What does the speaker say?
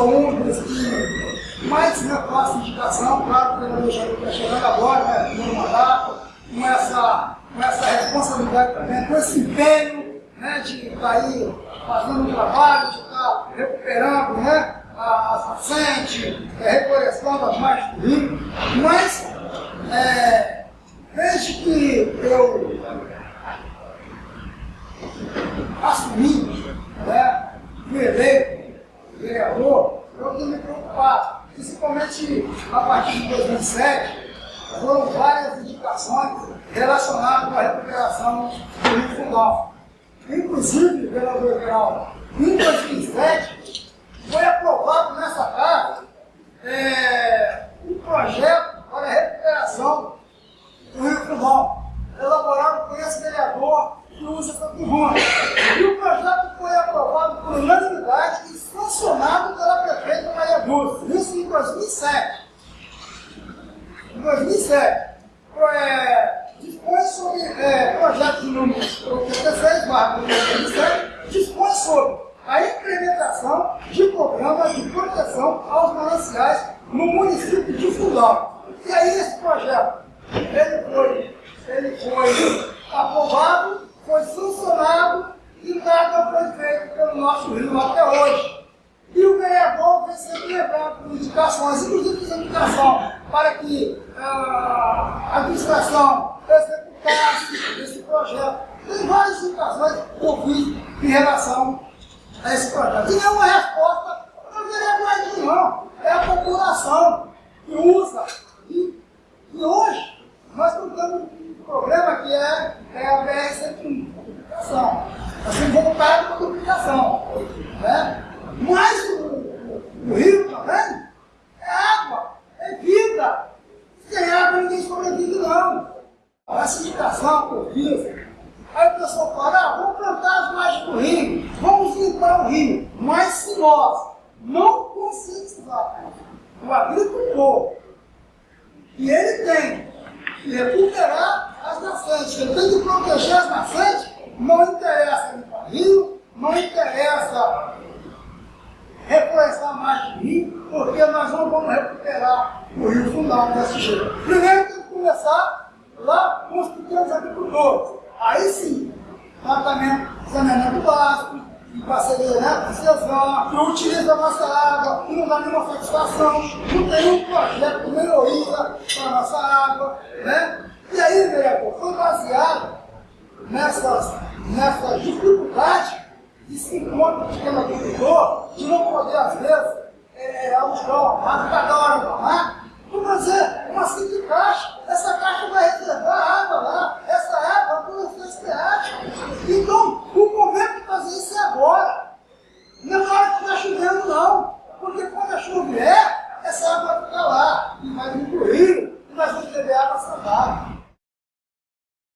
sou um dos que mais repasso indicação, claro que o vereador está chegando agora, né, no mandato, com essa, com essa responsabilidade também, com esse empenho né, de estar tá aí fazendo um trabalho, de estar tá recuperando né, a a reflorestando as margens do rio, mas é, desde que eu assumi, né, fui eleito vereador, eu tenho me preocupado, principalmente a partir de 2007, foram várias indicações relacionadas a recuperação do Rio Fundão. Inclusive, vereador Geraldo, em 2007, foi aprovado nessa casa é, um projeto para a recuperação do Rio Fundão, elaborado por esse vereador que usa essa tribuna. E o projeto foi aprovado por unanimidade e sancionado pela prefeita Maria Dulce, isso em 2007. Em 2007, é, dispõe sobre é, projeto de número 86, barra 2007, dispõe sobre a implementação de programas de proteção aos mananciais no município de Fundão. E aí esse projeto, ele foi, ele foi aprovado, foi sancionado e nada foi feito pelo nosso Rio até hoje. E o vereador vem sempre levando indicações, inclusive indicação para que a administração executasse esse projeto. Tem várias indicações que eu fiz em relação a esse projeto. E é uma resposta para o vereador não. É a população que usa. E, e hoje nós estamos tendo um problema que é, é a BR-101, duplicação. Nós temos voltado para a duplicação. Né? Mas o, o, o rio também é água, é vida. Sem água ninguém sobrevive não. Essa eu fiz Aí o pessoal fala, ah, vamos plantar as margens do rio, vamos limpar o rio. Mas se nós não conscientizar o agricultor que ele tem que recuperar as nascentes, que ele tem que proteger as nascentes, não interessa limpar o rio, não interessa reflorestar mais do rio, porque nós não vamos recuperar o rio fundão desse jeito. Primeiro tem que começar lá com os pequenos agricultores. Aí sim, tratamento saneamento básico, parceria né, com o CESAM, que utiliza a nossa água, não dá nenhuma satisfação, não tem um projeto de melhoria para a nossa água. Né? E aí, Neco, foi baseado nessas, nessas dificuldades que se encontra o pequeno agricultor, de não poder, às vezes, é, alugar uma máquina, cada hora uma máquina, não fazer